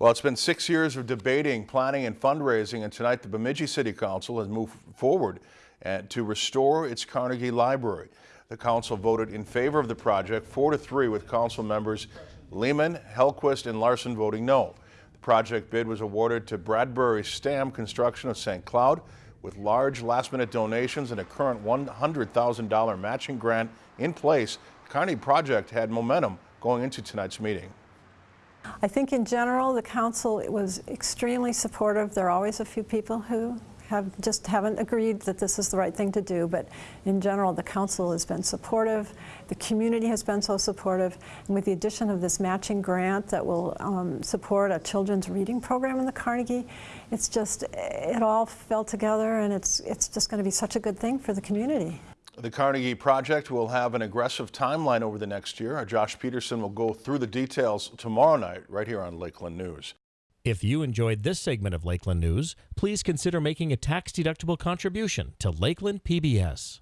Well, it's been six years of debating, planning, and fundraising, and tonight the Bemidji City Council has moved forward and to restore its Carnegie Library. The council voted in favor of the project, four to three, with council members Lehman, Hellquist, and Larson voting no. The project bid was awarded to Bradbury Stam Construction of St. Cloud with large last-minute donations and a current $100,000 matching grant in place. The Carnegie project had momentum going into tonight's meeting. I think in general, the council was extremely supportive. There are always a few people who have just haven't agreed that this is the right thing to do, but in general, the council has been supportive. The community has been so supportive, and with the addition of this matching grant that will um, support a children's reading program in the Carnegie, it's just, it all fell together, and it's, it's just going to be such a good thing for the community. The Carnegie project will have an aggressive timeline over the next year. Our Josh Peterson will go through the details tomorrow night right here on Lakeland News. If you enjoyed this segment of Lakeland News, please consider making a tax-deductible contribution to Lakeland PBS.